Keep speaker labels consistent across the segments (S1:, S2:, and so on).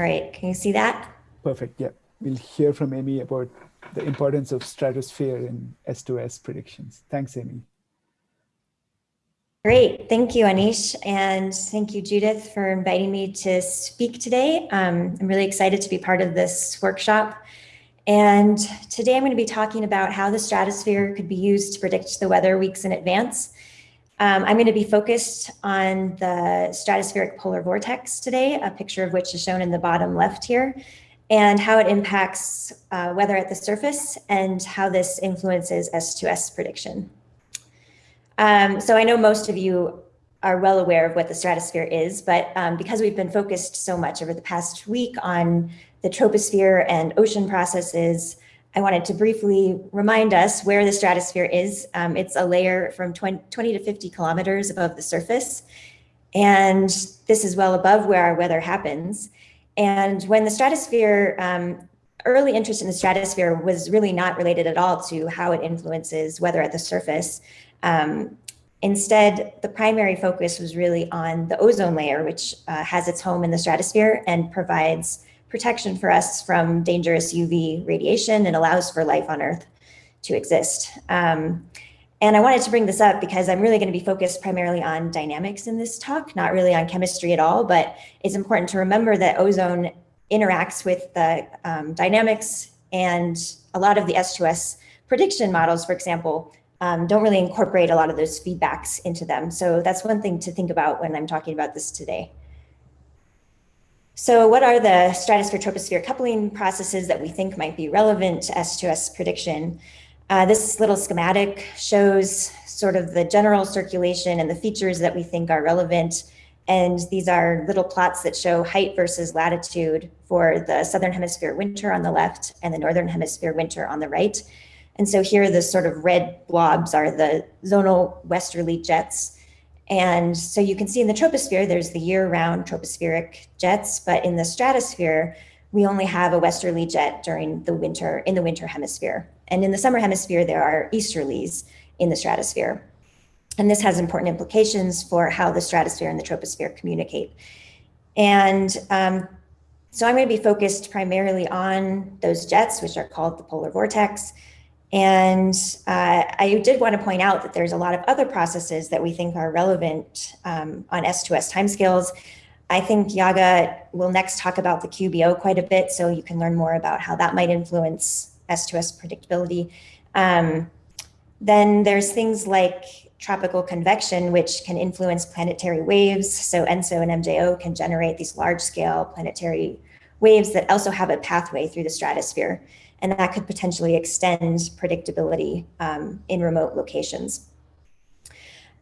S1: All right, can you see that?
S2: Perfect, yeah. We'll hear from Amy about the importance of stratosphere in S2S predictions. Thanks, Amy.
S1: Great, thank you, Anish, and thank you, Judith, for inviting me to speak today. Um, I'm really excited to be part of this workshop. And today I'm going to be talking about how the stratosphere could be used to predict the weather weeks in advance. Um, I'm going to be focused on the stratospheric polar vortex today, a picture of which is shown in the bottom left here, and how it impacts uh, weather at the surface and how this influences S2S prediction. Um, so I know most of you are well aware of what the stratosphere is, but um, because we've been focused so much over the past week on the troposphere and ocean processes, I wanted to briefly remind us where the stratosphere is. Um, it's a layer from 20, 20, to 50 kilometers above the surface. And this is well above where our weather happens. And when the stratosphere, um, early interest in the stratosphere was really not related at all to how it influences weather at the surface. Um, instead, the primary focus was really on the ozone layer, which uh, has its home in the stratosphere and provides protection for us from dangerous UV radiation and allows for life on Earth to exist. Um, and I wanted to bring this up because I'm really going to be focused primarily on dynamics in this talk, not really on chemistry at all, but it's important to remember that ozone interacts with the um, dynamics and a lot of the S2S prediction models, for example, um, don't really incorporate a lot of those feedbacks into them. So that's one thing to think about when I'm talking about this today. So what are the stratosphere-troposphere coupling processes that we think might be relevant to S2S prediction? Uh, this little schematic shows sort of the general circulation and the features that we think are relevant. And these are little plots that show height versus latitude for the Southern Hemisphere winter on the left and the Northern Hemisphere winter on the right. And so here the sort of red blobs are the zonal westerly jets. And so you can see in the troposphere, there's the year-round tropospheric jets, but in the stratosphere, we only have a westerly jet during the winter, in the winter hemisphere. And in the summer hemisphere, there are easterlies in the stratosphere. And this has important implications for how the stratosphere and the troposphere communicate. And um, so I'm going to be focused primarily on those jets, which are called the polar vortex, and uh, I did want to point out that there's a lot of other processes that we think are relevant um, on S2S timescales. I think Yaga will next talk about the QBO quite a bit, so you can learn more about how that might influence S2S predictability. Um, then there's things like tropical convection, which can influence planetary waves. So ENSO and MJO can generate these large scale planetary waves that also have a pathway through the stratosphere and that could potentially extend predictability um, in remote locations.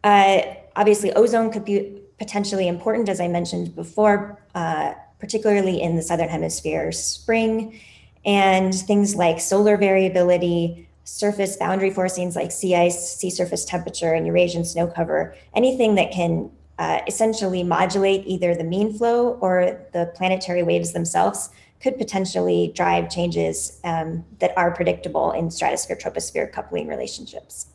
S1: Uh, obviously, ozone could be potentially important, as I mentioned before, uh, particularly in the Southern Hemisphere spring, and things like solar variability, surface boundary forcings like sea ice, sea surface temperature, and Eurasian snow cover, anything that can uh, essentially modulate either the mean flow or the planetary waves themselves could potentially drive changes um, that are predictable in stratosphere-troposphere coupling relationships.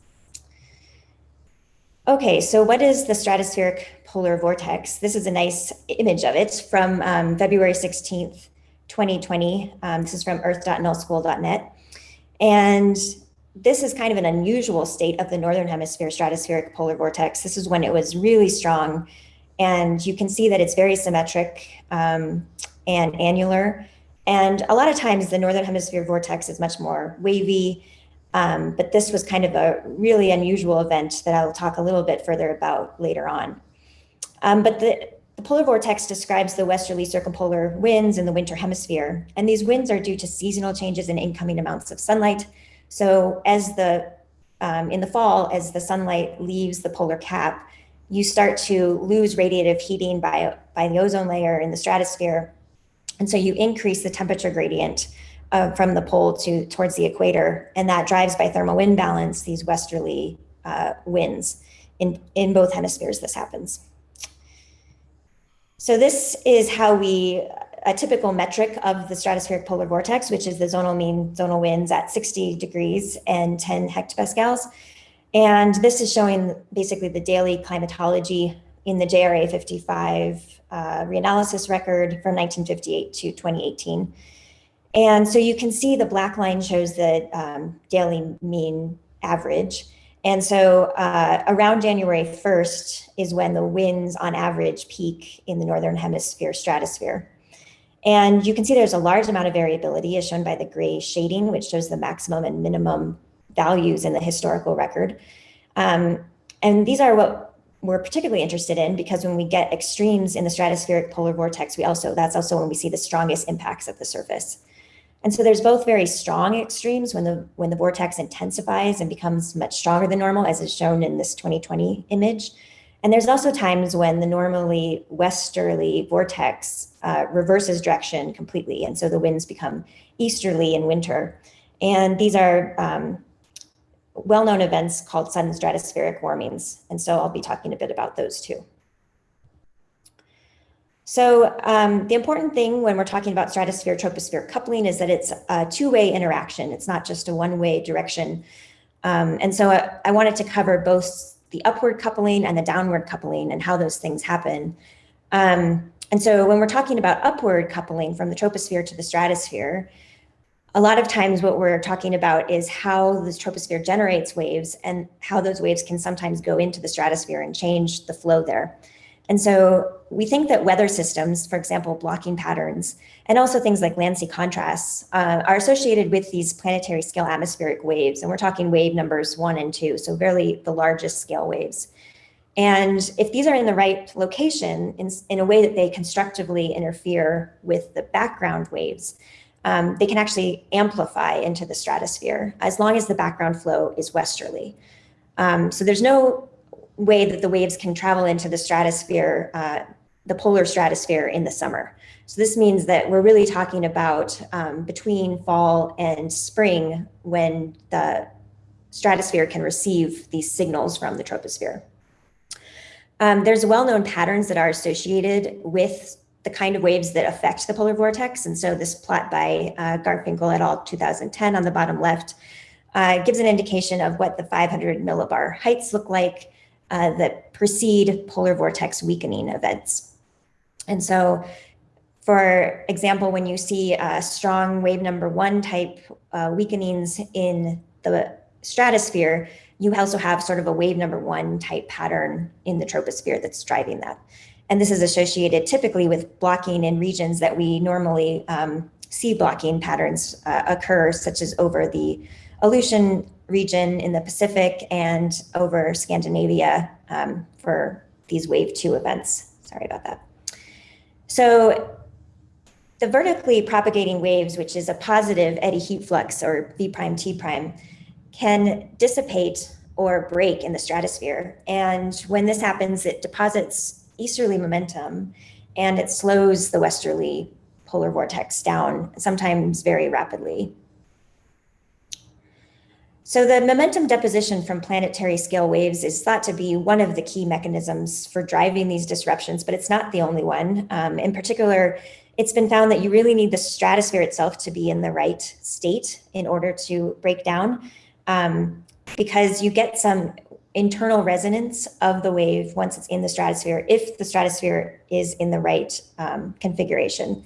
S1: Okay, so what is the stratospheric polar vortex? This is a nice image of it from um, February 16th, 2020. Um, this is from earth.nullschool.net. And this is kind of an unusual state of the Northern Hemisphere stratospheric polar vortex. This is when it was really strong. And you can see that it's very symmetric um, and annular. And a lot of times the Northern Hemisphere vortex is much more wavy, um, but this was kind of a really unusual event that I'll talk a little bit further about later on. Um, but the, the polar vortex describes the westerly circumpolar winds in the winter hemisphere. And these winds are due to seasonal changes in incoming amounts of sunlight. So as the, um, in the fall, as the sunlight leaves the polar cap, you start to lose radiative heating by, by the ozone layer in the stratosphere and so you increase the temperature gradient uh, from the pole to towards the equator, and that drives by thermal wind balance these westerly uh, winds. In, in both hemispheres, this happens. So this is how we, a typical metric of the stratospheric polar vortex, which is the zonal mean zonal winds at 60 degrees and 10 hectopascals. And this is showing basically the daily climatology in the JRA 55 uh, reanalysis record from 1958 to 2018. And so you can see the black line shows the um, daily mean average. And so uh, around January 1st is when the winds on average peak in the Northern Hemisphere stratosphere. And you can see there's a large amount of variability as shown by the gray shading, which shows the maximum and minimum values in the historical record. Um, and these are what we're particularly interested in because when we get extremes in the stratospheric polar vortex, we also, that's also when we see the strongest impacts at the surface. And so there's both very strong extremes when the when the vortex intensifies and becomes much stronger than normal, as is shown in this 2020 image. And there's also times when the normally westerly vortex uh, reverses direction completely. And so the winds become easterly in winter. And these are um, well-known events called sudden stratospheric warmings. And so I'll be talking a bit about those too. So um, the important thing when we're talking about stratosphere troposphere coupling is that it's a two-way interaction. It's not just a one-way direction. Um, and so I, I, wanted to cover both the upward coupling and the downward coupling and how those things happen. Um, and so when we're talking about upward coupling from the troposphere to the stratosphere, a lot of times what we're talking about is how the troposphere generates waves and how those waves can sometimes go into the stratosphere and change the flow there. And so we think that weather systems, for example, blocking patterns, and also things like land sea contrasts uh, are associated with these planetary scale atmospheric waves. And we're talking wave numbers one and two, so really the largest scale waves. And if these are in the right location in, in a way that they constructively interfere with the background waves, um, they can actually amplify into the stratosphere as long as the background flow is westerly. Um, so there's no way that the waves can travel into the stratosphere, uh, the polar stratosphere in the summer. So this means that we're really talking about um, between fall and spring when the stratosphere can receive these signals from the troposphere. Um, there's well-known patterns that are associated with the kind of waves that affect the polar vortex. And so this plot by uh, Garfinkel et al. 2010 on the bottom left uh, gives an indication of what the 500 millibar heights look like uh, that precede polar vortex weakening events. And so, for example, when you see a strong wave number one type uh, weakenings in the stratosphere, you also have sort of a wave number one type pattern in the troposphere that's driving that. And this is associated typically with blocking in regions that we normally um, see blocking patterns uh, occur, such as over the Aleutian region in the Pacific and over Scandinavia um, for these wave two events. Sorry about that. So the vertically propagating waves, which is a positive eddy heat flux or V prime T prime, can dissipate or break in the stratosphere. And when this happens, it deposits easterly momentum and it slows the westerly polar vortex down, sometimes very rapidly. So the momentum deposition from planetary scale waves is thought to be one of the key mechanisms for driving these disruptions, but it's not the only one. Um, in particular, it's been found that you really need the stratosphere itself to be in the right state in order to break down um, because you get some internal resonance of the wave once it's in the stratosphere if the stratosphere is in the right um, configuration.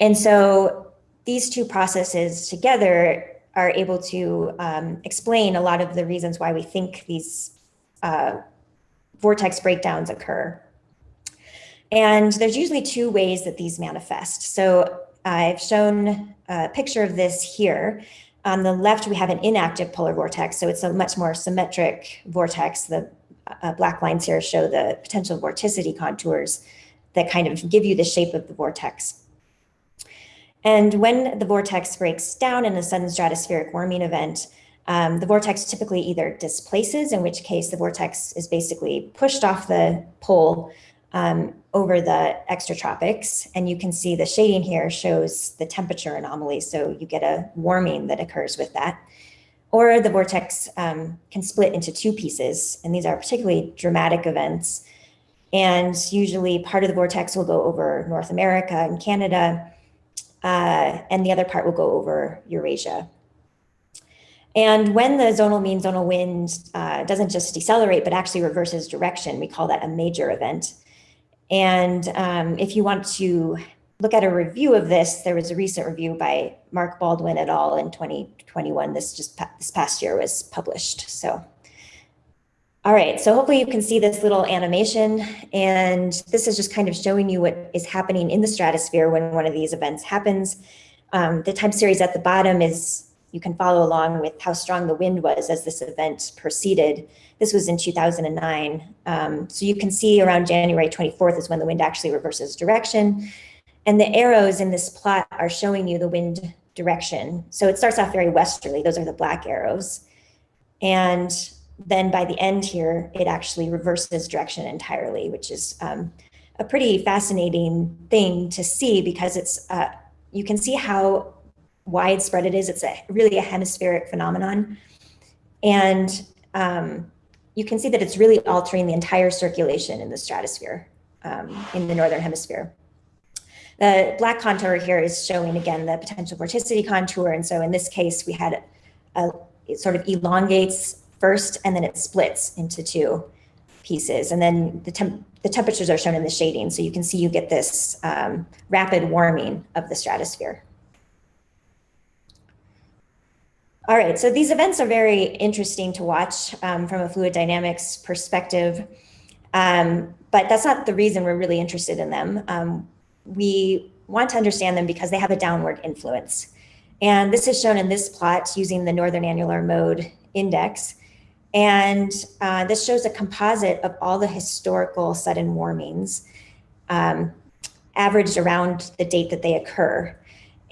S1: And so these two processes together are able to um, explain a lot of the reasons why we think these uh, vortex breakdowns occur. And there's usually two ways that these manifest. So I've shown a picture of this here. On the left, we have an inactive polar vortex. So it's a much more symmetric vortex. The uh, black lines here show the potential vorticity contours that kind of give you the shape of the vortex. And when the vortex breaks down in a sudden stratospheric warming event, um, the vortex typically either displaces, in which case the vortex is basically pushed off the pole um, over the extratropics. And you can see the shading here shows the temperature anomaly. So you get a warming that occurs with that. Or the vortex um, can split into two pieces. And these are particularly dramatic events. And usually part of the vortex will go over North America and Canada, uh, and the other part will go over Eurasia. And when the zonal mean zonal wind uh, doesn't just decelerate, but actually reverses direction, we call that a major event. And um, if you want to look at a review of this, there was a recent review by Mark Baldwin et al. in 2021. This just this past year was published. So, all right. So hopefully you can see this little animation, and this is just kind of showing you what is happening in the stratosphere when one of these events happens. Um, the time series at the bottom is you can follow along with how strong the wind was as this event proceeded. This was in 2009. Um, so you can see around January 24th is when the wind actually reverses direction. And the arrows in this plot are showing you the wind direction. So it starts off very westerly. Those are the black arrows. And then by the end here, it actually reverses direction entirely, which is um, a pretty fascinating thing to see because it's uh, you can see how widespread it is. It's a really a hemispheric phenomenon. And um, you can see that it's really altering the entire circulation in the stratosphere um, in the Northern hemisphere. The black contour here is showing again the potential vorticity contour. And so in this case, we had a, it sort of elongates first and then it splits into two pieces. And then the, temp the temperatures are shown in the shading. So you can see you get this um, rapid warming of the stratosphere. All right, so these events are very interesting to watch um, from a fluid dynamics perspective, um, but that's not the reason we're really interested in them. Um, we want to understand them because they have a downward influence. And this is shown in this plot using the Northern Annular Mode Index. And uh, this shows a composite of all the historical sudden warmings um, averaged around the date that they occur.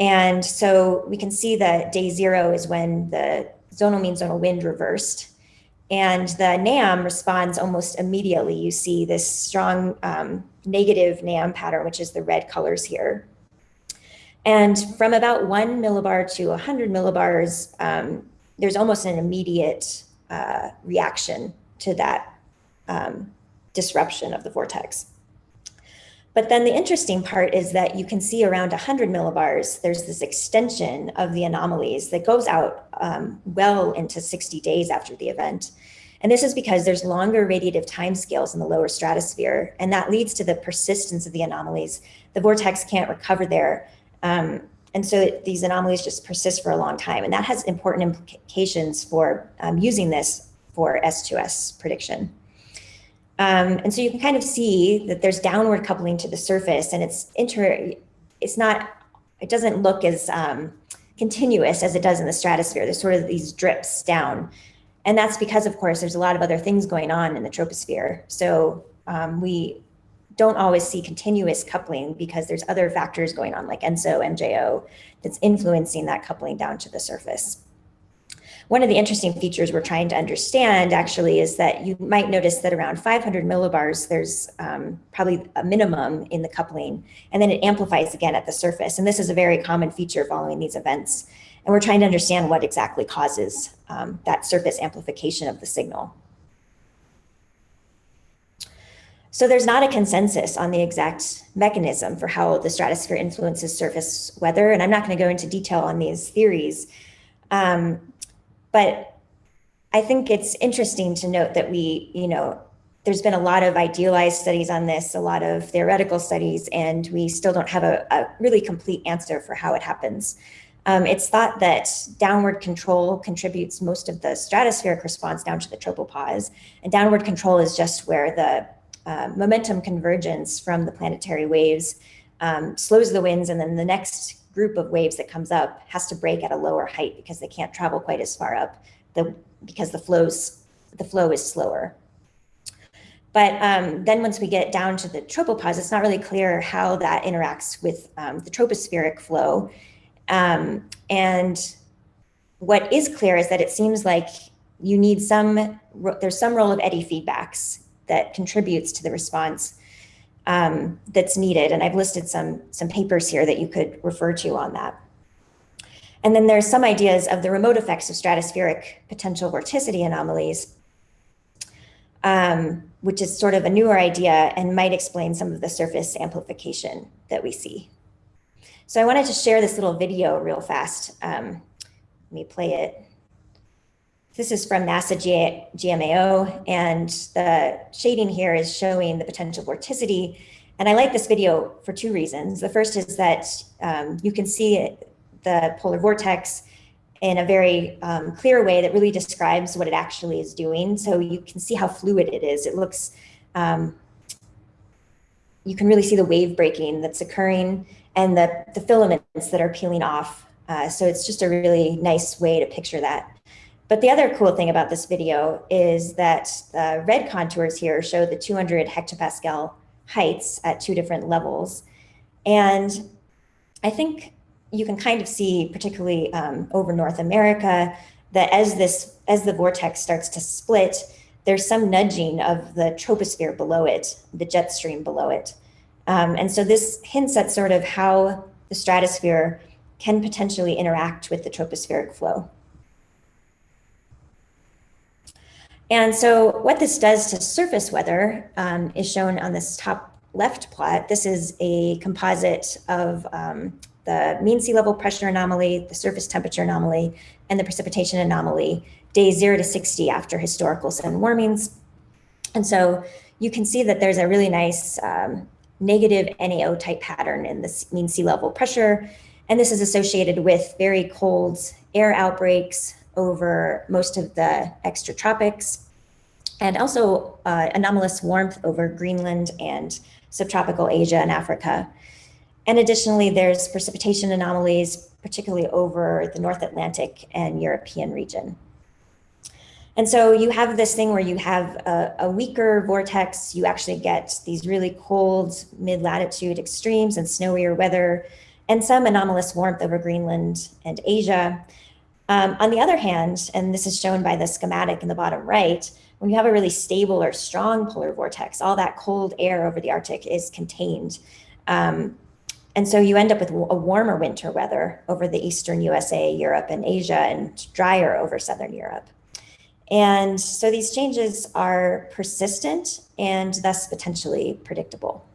S1: And so we can see that day zero is when the zonal mean zonal wind reversed. And the NAM responds almost immediately. You see this strong um, negative NAM pattern, which is the red colors here. And from about one millibar to 100 millibars, um, there's almost an immediate uh, reaction to that um, disruption of the vortex. But then the interesting part is that you can see around 100 millibars, there's this extension of the anomalies that goes out um, well into 60 days after the event. And this is because there's longer radiative timescales in the lower stratosphere, and that leads to the persistence of the anomalies. The vortex can't recover there. Um, and so these anomalies just persist for a long time. And that has important implications for um, using this for S2S prediction. Um, and so you can kind of see that there's downward coupling to the surface and it's inter, it's not, it doesn't look as um, continuous as it does in the stratosphere. There's sort of these drips down. And that's because, of course, there's a lot of other things going on in the troposphere. So um, we don't always see continuous coupling because there's other factors going on like ENSO, MJO, that's influencing that coupling down to the surface. One of the interesting features we're trying to understand actually is that you might notice that around 500 millibars, there's um, probably a minimum in the coupling, and then it amplifies again at the surface. And this is a very common feature following these events. And we're trying to understand what exactly causes um, that surface amplification of the signal. So there's not a consensus on the exact mechanism for how the stratosphere influences surface weather. And I'm not going to go into detail on these theories. Um, but I think it's interesting to note that we, you know, there's been a lot of idealized studies on this, a lot of theoretical studies, and we still don't have a, a really complete answer for how it happens. Um, it's thought that downward control contributes most of the stratospheric response down to the tropopause, and downward control is just where the uh, momentum convergence from the planetary waves um, slows the winds, and then the next group of waves that comes up has to break at a lower height because they can't travel quite as far up the, because the flows, the flow is slower. But um, then once we get down to the tropopause, it's not really clear how that interacts with um, the tropospheric flow. Um, and what is clear is that it seems like you need some, there's some role of eddy feedbacks that contributes to the response um, that's needed. And I've listed some, some papers here that you could refer to on that. And then there's some ideas of the remote effects of stratospheric potential vorticity anomalies, um, which is sort of a newer idea and might explain some of the surface amplification that we see. So I wanted to share this little video real fast. Um, let me play it. This is from NASA G GMAO, and the shading here is showing the potential vorticity, And I like this video for two reasons. The first is that um, you can see the polar vortex in a very um, clear way that really describes what it actually is doing. So you can see how fluid it is. It looks, um, you can really see the wave breaking that's occurring and the, the filaments that are peeling off. Uh, so it's just a really nice way to picture that. But the other cool thing about this video is that the red contours here show the 200 hectopascal heights at two different levels. And I think you can kind of see, particularly um, over North America, that as this as the vortex starts to split, there's some nudging of the troposphere below it, the jet stream below it. Um, and so this hints at sort of how the stratosphere can potentially interact with the tropospheric flow. And so what this does to surface weather um, is shown on this top left plot. This is a composite of um, the mean sea level pressure anomaly, the surface temperature anomaly, and the precipitation anomaly, day zero to 60 after historical sudden warmings. And so you can see that there's a really nice um, negative NAO type pattern in this mean sea level pressure. And this is associated with very cold air outbreaks over most of the extratropics and also uh, anomalous warmth over Greenland and subtropical Asia and Africa. And additionally, there's precipitation anomalies, particularly over the North Atlantic and European region. And so you have this thing where you have a, a weaker vortex, you actually get these really cold mid-latitude extremes and snowier weather, and some anomalous warmth over Greenland and Asia. Um, on the other hand, and this is shown by the schematic in the bottom right, when you have a really stable or strong polar vortex, all that cold air over the Arctic is contained. Um, and so you end up with a warmer winter weather over the eastern USA, Europe, and Asia, and drier over southern Europe. And so these changes are persistent and thus potentially predictable.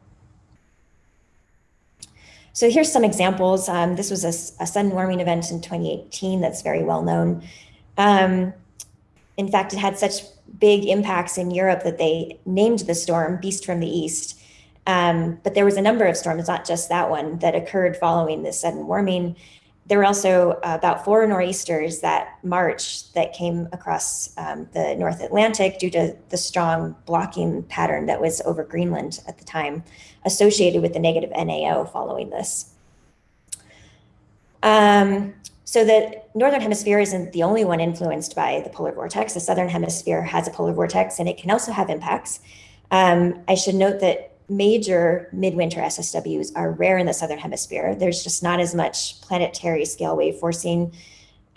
S1: So here's some examples. Um, this was a, a, sudden warming event in 2018 that's very well known. Um, in fact, it had such big impacts in Europe that they named the storm Beast from the East. Um, but there was a number of storms, not just that one, that occurred following this sudden warming. There were also about four nor'easters that March that came across um, the North Atlantic due to the strong blocking pattern that was over Greenland at the time, associated with the negative NAO following this. Um, so the northern hemisphere isn't the only one influenced by the polar vortex. The southern hemisphere has a polar vortex and it can also have impacts. Um, I should note that major midwinter SSWs are rare in the southern hemisphere. There's just not as much planetary scale wave forcing.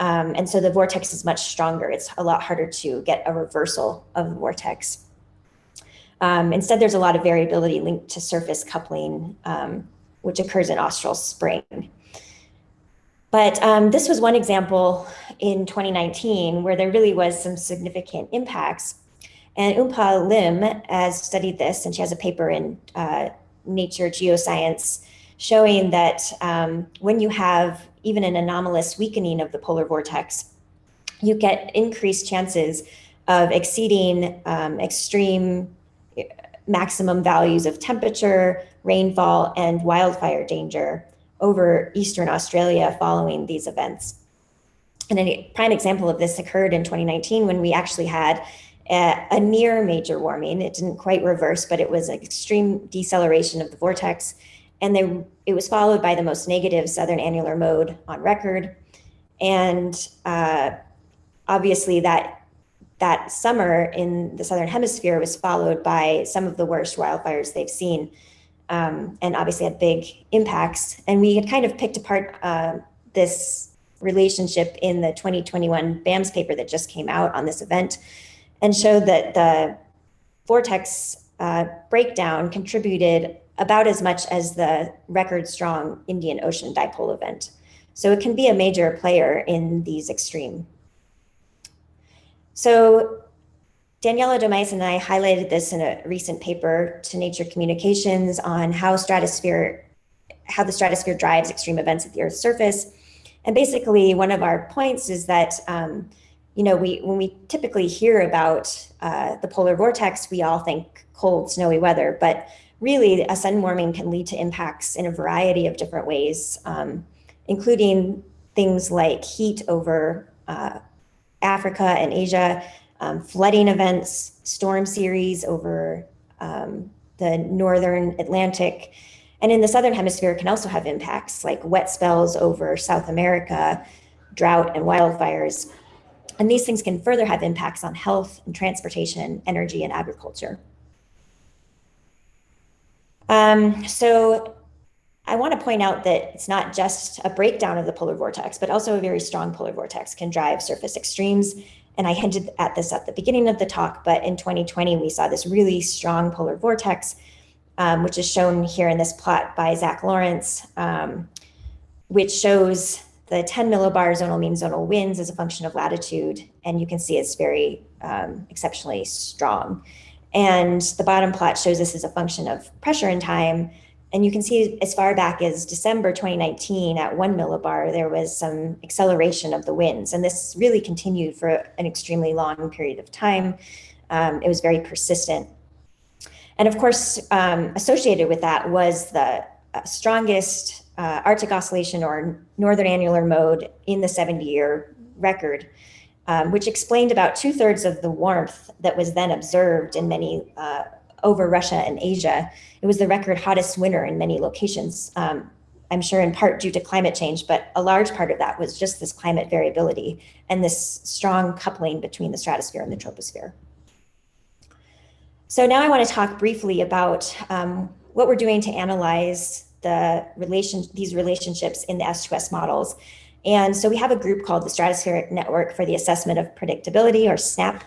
S1: Um, and so the vortex is much stronger. It's a lot harder to get a reversal of the vortex. Um, instead, there's a lot of variability linked to surface coupling, um, which occurs in austral spring. But um, this was one example in 2019 where there really was some significant impacts. And Eunpa Lim has studied this, and she has a paper in uh, Nature Geoscience showing that um, when you have even an anomalous weakening of the polar vortex, you get increased chances of exceeding um, extreme uh, maximum values of temperature, rainfall, and wildfire danger over Eastern Australia following these events. And a prime example of this occurred in 2019 when we actually had a, near major warming. It didn't quite reverse, but it was an extreme deceleration of the vortex. And they, it was followed by the most negative southern annular mode on record. And uh, obviously that that summer in the southern hemisphere was followed by some of the worst wildfires they've seen um, and obviously had big impacts. And we had kind of picked apart uh, this relationship in the 2021 BAMS paper that just came out on this event and showed that the vortex uh, breakdown contributed about as much as the record strong Indian Ocean dipole event. So it can be a major player in these extreme. So Daniela Domeisen and I highlighted this in a recent paper to Nature Communications on how stratosphere, how the stratosphere drives extreme events at the Earth's surface. And basically, one of our points is that, um, you know, we when we typically hear about uh, the polar vortex, we all think cold, snowy weather. But really a sudden warming can lead to impacts in a variety of different ways, um, including things like heat over uh, Africa and Asia, um, flooding events, storm series over um, the northern Atlantic, and in the southern hemisphere can also have impacts like wet spells over South America, drought and wildfires. And these things can further have impacts on health and transportation, energy and agriculture. Um, so I want to point out that it's not just a breakdown of the polar vortex, but also a very strong polar vortex can drive surface extremes. And I hinted at this at the beginning of the talk, but in 2020, we saw this really strong polar vortex, um, which is shown here in this plot by Zach Lawrence, um, which shows the 10 millibar zonal mean zonal winds as a function of latitude. And you can see it's very um, exceptionally strong. And the bottom plot shows this as a function of pressure and time. And you can see as far back as December 2019 at one millibar, there was some acceleration of the winds. And this really continued for an extremely long period of time. Um, it was very persistent. And of course, um, associated with that was the uh, strongest uh, Arctic oscillation or northern annular mode in the 70 year record, um, which explained about two thirds of the warmth that was then observed in many uh, over Russia and Asia. It was the record hottest winter in many locations. Um, I'm sure in part due to climate change, but a large part of that was just this climate variability and this strong coupling between the stratosphere and the troposphere. So now I want to talk briefly about um, what we're doing to analyze the relation, these relationships in the S2S models. And so we have a group called the Stratospheric Network for the Assessment of Predictability, or SNAP.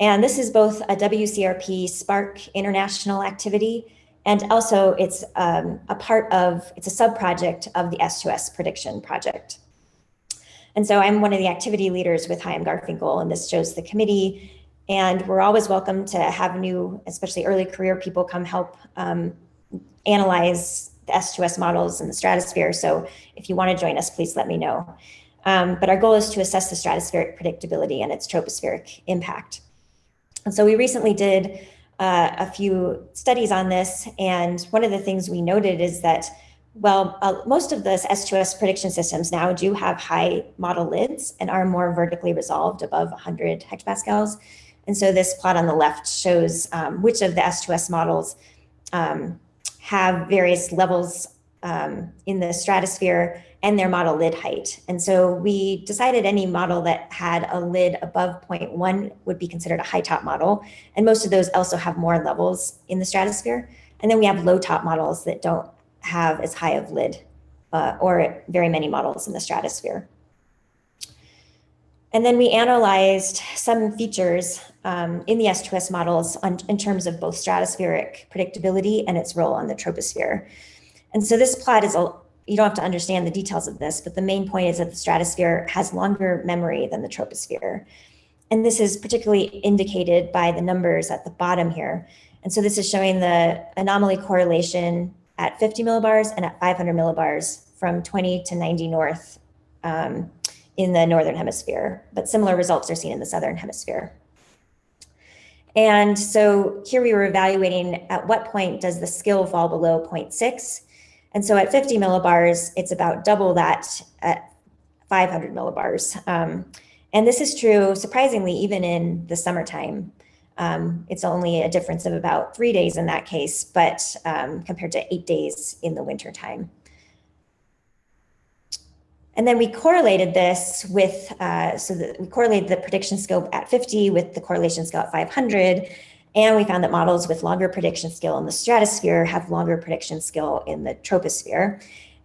S1: And this is both a WCRP SPARC international activity, and also it's um, a part of, it's a sub-project of the S2S prediction project. And so I'm one of the activity leaders with Chaim Garfinkel, and this shows the committee. And we're always welcome to have new, especially early career people come help um, analyze the S2S models in the stratosphere. So if you want to join us, please let me know. Um, but our goal is to assess the stratospheric predictability and its tropospheric impact. And so we recently did uh, a few studies on this. And one of the things we noted is that, well, uh, most of the S2S prediction systems now do have high model lids and are more vertically resolved above 100 hectopascals. And so this plot on the left shows um, which of the S2S models um, have various levels um, in the stratosphere and their model lid height. And so we decided any model that had a lid above 0.1 would be considered a high top model. And most of those also have more levels in the stratosphere. And then we have low top models that don't have as high of lid uh, or very many models in the stratosphere. And then we analyzed some features um, in the S2S models on, in terms of both stratospheric predictability and its role on the troposphere. And so this plot is, a, you don't have to understand the details of this, but the main point is that the stratosphere has longer memory than the troposphere. And this is particularly indicated by the numbers at the bottom here. And so this is showing the anomaly correlation at 50 millibars and at 500 millibars from 20 to 90 north um, in the Northern hemisphere, but similar results are seen in the Southern hemisphere. And so here we were evaluating at what point does the skill fall below 0.6. And so at 50 millibars, it's about double that at 500 millibars. Um, and this is true, surprisingly, even in the summertime. Um, it's only a difference of about three days in that case, but um, compared to eight days in the wintertime. And then we correlated this with, uh, so that we correlated the prediction skill at 50 with the correlation skill at 500. And we found that models with longer prediction skill in the stratosphere have longer prediction skill in the troposphere.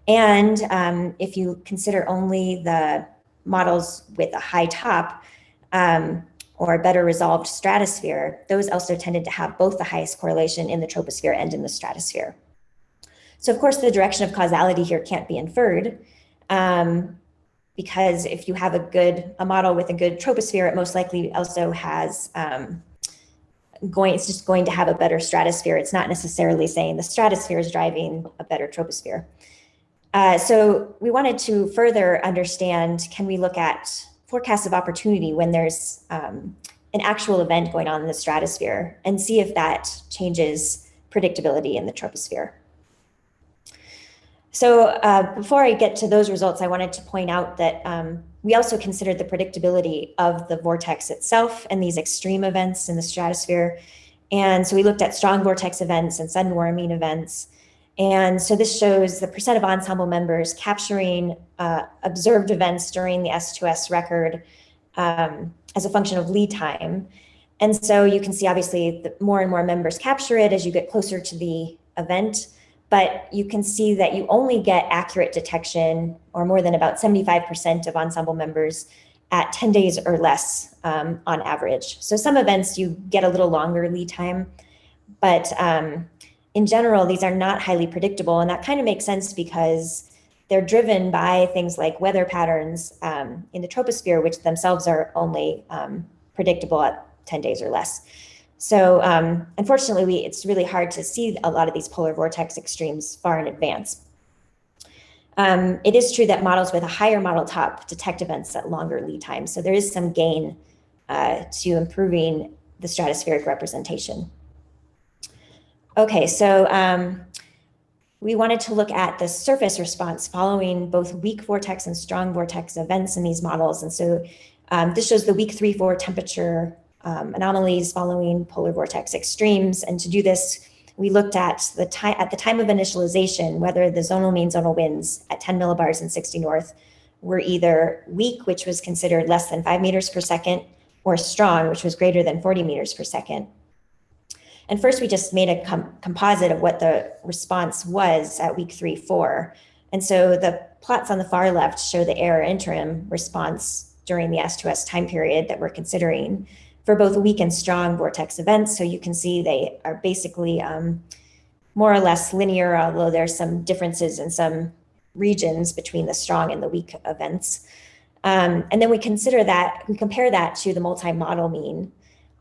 S1: And um, if you consider only the models with a high top um, or better resolved stratosphere, those also tended to have both the highest correlation in the troposphere and in the stratosphere. So of course, the direction of causality here can't be inferred, um, because if you have a good, a model with a good troposphere, it most likely also has um, going, it's just going to have a better stratosphere. It's not necessarily saying the stratosphere is driving a better troposphere. Uh, so we wanted to further understand, can we look at forecasts of opportunity when there's um, an actual event going on in the stratosphere and see if that changes predictability in the troposphere. So uh, before I get to those results, I wanted to point out that um, we also considered the predictability of the vortex itself and these extreme events in the stratosphere. And so we looked at strong vortex events and sudden warming events. And so this shows the percent of ensemble members capturing uh, observed events during the S2S record um, as a function of lead time. And so you can see obviously more and more members capture it as you get closer to the event but you can see that you only get accurate detection or more than about 75% of ensemble members at 10 days or less um, on average. So some events you get a little longer lead time, but um, in general, these are not highly predictable. And that kind of makes sense because they're driven by things like weather patterns um, in the troposphere, which themselves are only um, predictable at 10 days or less. So um, unfortunately, we, it's really hard to see a lot of these polar vortex extremes far in advance. Um, it is true that models with a higher model top detect events at longer lead times. So there is some gain uh, to improving the stratospheric representation. Okay, so um, we wanted to look at the surface response following both weak vortex and strong vortex events in these models. And so um, this shows the week three, four temperature um, anomalies following polar vortex extremes. And to do this, we looked at the time at the time of initialization, whether the zonal mean zonal winds at 10 millibars and 60 north were either weak, which was considered less than five meters per second, or strong, which was greater than 40 meters per second. And first, we just made a com composite of what the response was at week three, four. And so the plots on the far left show the ERA-Interim response during the S2S time period that we're considering for both weak and strong vortex events. So you can see they are basically um, more or less linear, although there's some differences in some regions between the strong and the weak events. Um, and then we consider that, we compare that to the multi-model mean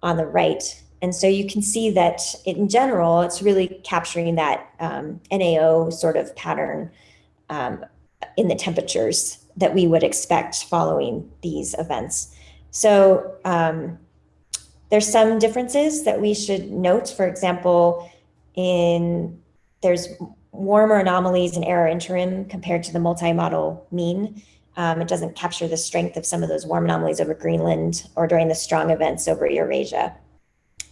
S1: on the right. And so you can see that in general, it's really capturing that um, NAO sort of pattern um, in the temperatures that we would expect following these events. So um, there's some differences that we should note. For example, in there's warmer anomalies in ERA-Interim compared to the multi-model mean. Um, it doesn't capture the strength of some of those warm anomalies over Greenland or during the strong events over Eurasia.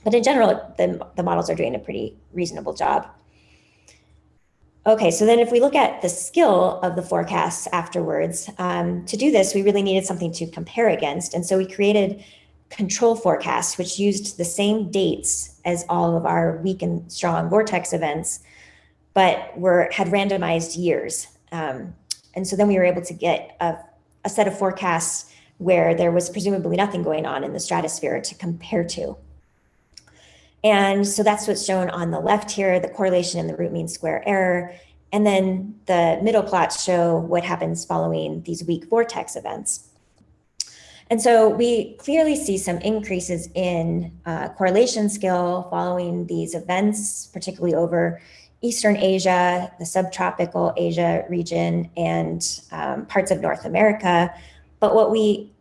S1: But in general, the, the models are doing a pretty reasonable job. Okay, so then if we look at the skill of the forecasts afterwards, um, to do this, we really needed something to compare against. And so we created control forecast, which used the same dates as all of our weak and strong vortex events, but were had randomized years. Um, and so then we were able to get a, a set of forecasts where there was presumably nothing going on in the stratosphere to compare to. And so that's what's shown on the left here, the correlation in the root mean square error. And then the middle plots show what happens following these weak vortex events. And so we clearly see some increases in uh, correlation skill following these events, particularly over Eastern Asia, the subtropical Asia region, and um, parts of North America. But what we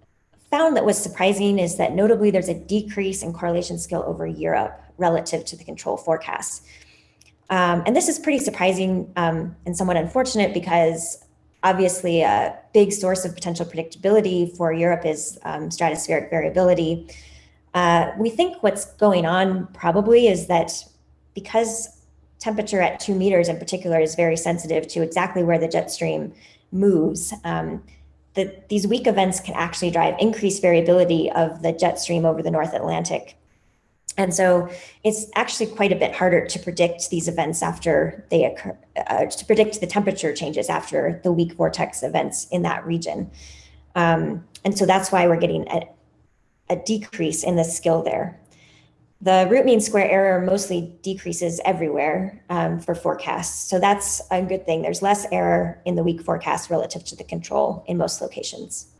S1: found that was surprising is that notably there's a decrease in correlation skill over Europe relative to the control forecasts. Um, and this is pretty surprising um, and somewhat unfortunate because Obviously, a big source of potential predictability for Europe is um, stratospheric variability. Uh, we think what's going on probably is that because temperature at two meters in particular is very sensitive to exactly where the jet stream moves, um, that these weak events can actually drive increased variability of the jet stream over the North Atlantic. And so it's actually quite a bit harder to predict these events after they occur, uh, to predict the temperature changes after the weak vortex events in that region. Um, and so that's why we're getting a, a decrease in the skill there. The root mean square error mostly decreases everywhere um, for forecasts. So that's a good thing. There's less error in the weak forecast relative to the control in most locations.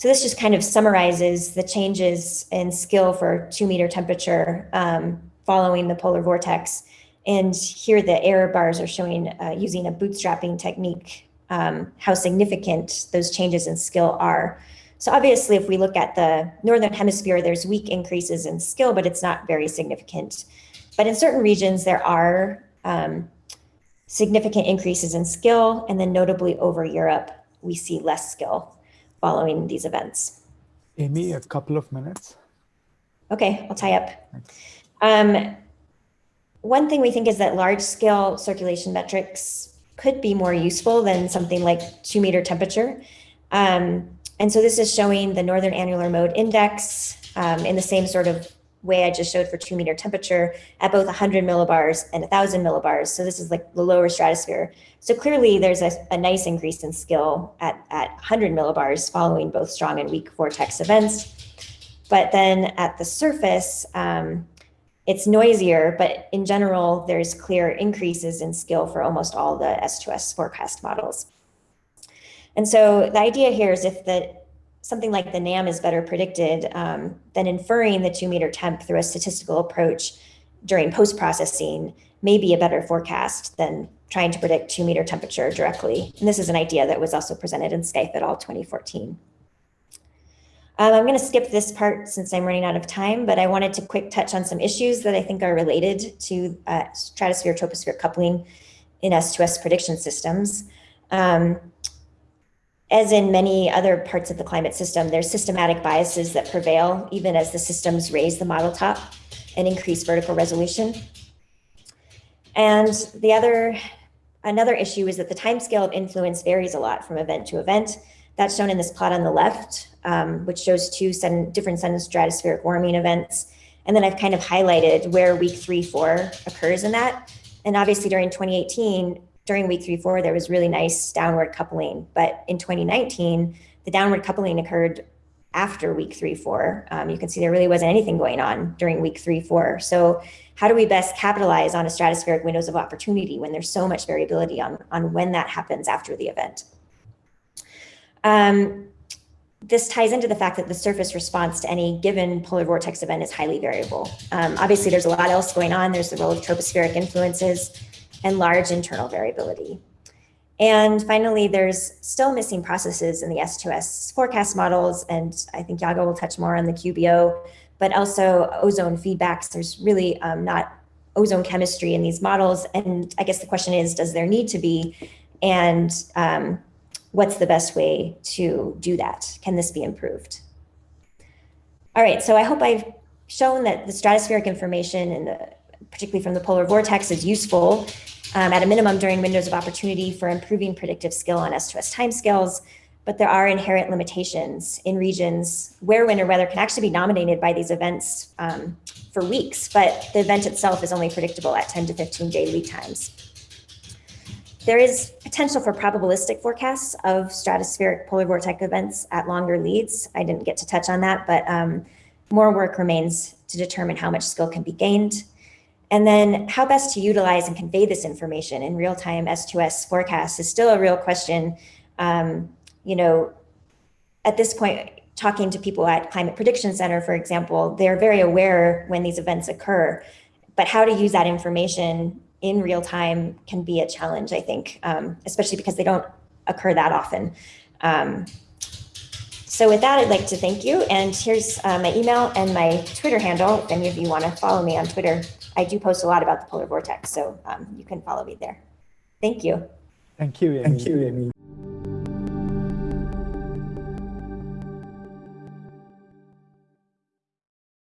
S1: So this just kind of summarizes the changes in skill for two meter temperature um, following the polar vortex. And here the error bars are showing uh, using a bootstrapping technique, um, how significant those changes in skill are. So obviously, if we look at the Northern hemisphere, there's weak increases in skill, but it's not very significant. but in certain regions, there are um, significant increases in skill. And then notably over Europe, we see less skill following these events.
S2: Amy, a couple of minutes.
S1: Okay, I'll tie up. Um, one thing we think is that large scale circulation metrics could be more useful than something like two meter temperature. Um, and so this is showing the Northern Annular Mode Index um, in the same sort of way I just showed for two meter temperature at both 100 millibars and 1000 millibars. So this is like the lower stratosphere. So clearly there's a, a nice increase in skill at, at 100 millibars following both strong and weak vortex events. But then at the surface, um, it's noisier, but in general, there's clear increases in skill for almost all the S2S forecast models. And so the idea here is if the something like the NAM is better predicted, um, then inferring the two meter temp through a statistical approach during post-processing may be a better forecast than trying to predict two meter temperature directly. And this is an idea that was also presented in Scaife et al. 2014. Um, I'm going to skip this part since I'm running out of time, but I wanted to quick touch on some issues that I think are related to uh, stratosphere troposphere coupling in S2S prediction systems. Um, as in many other parts of the climate system, there's systematic biases that prevail even as the systems raise the model top and increase vertical resolution. And the other, another issue is that the timescale of influence varies a lot from event to event. That's shown in this plot on the left, um, which shows two different sudden stratospheric warming events. And then I've kind of highlighted where week three, four occurs in that. And obviously during 2018, during week three, four, there was really nice downward coupling. But in 2019, the downward coupling occurred after week three, four. Um, you can see there really wasn't anything going on during week three, four. So how do we best capitalize on a stratospheric windows of opportunity when there's so much variability on, on when that happens after the event? Um, this ties into the fact that the surface response to any given polar vortex event is highly variable. Um, obviously, there's a lot else going on. There's the role of tropospheric influences and large internal variability. And finally, there's still missing processes in the S2S forecast models, and I think Yago will touch more on the QBO, but also ozone feedbacks. There's really um, not ozone chemistry in these models, and I guess the question is, does there need to be? And um, what's the best way to do that? Can this be improved? All right, so I hope I've shown that the stratospheric information and the particularly from the polar vortex, is useful um, at a minimum during windows of opportunity for improving predictive skill on S2S timescales. But there are inherent limitations in regions where winter weather can actually be nominated by these events um, for weeks, but the event itself is only predictable at 10 to 15 day lead times. There is potential for probabilistic forecasts of stratospheric polar vortex events at longer leads. I didn't get to touch on that, but um, more work remains to determine how much skill can be gained. And then how best to utilize and convey this information in real-time S2S forecasts is still a real question. Um, you know, at this point, talking to people at Climate Prediction Center, for example, they're very aware when these events occur, but how to use that information in real time can be a challenge, I think, um, especially because they don't occur that often. Um, so with that, I'd like to thank you. And here's uh, my email and my Twitter handle. If any of you want to follow me on Twitter, I do post a lot about the polar vortex, so um, you can follow me there. Thank you.
S2: Thank you, Amy. Thank you, Amy.